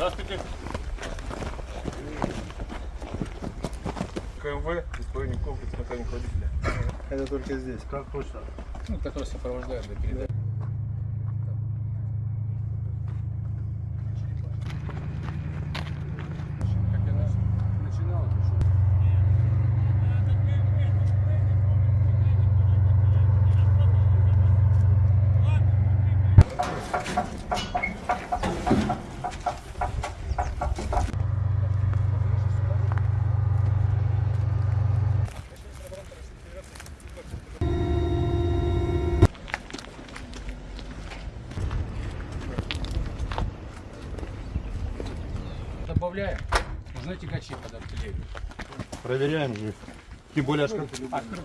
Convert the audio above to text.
Здравствуйте. КМВ, исполнительный комплекс механик водителя. Это только здесь. Как точно? Ну, который сопровождает до передачи. Добавляем. Нужны тягачи под артиллерию. Проверяем. Тем более, аж как Открой.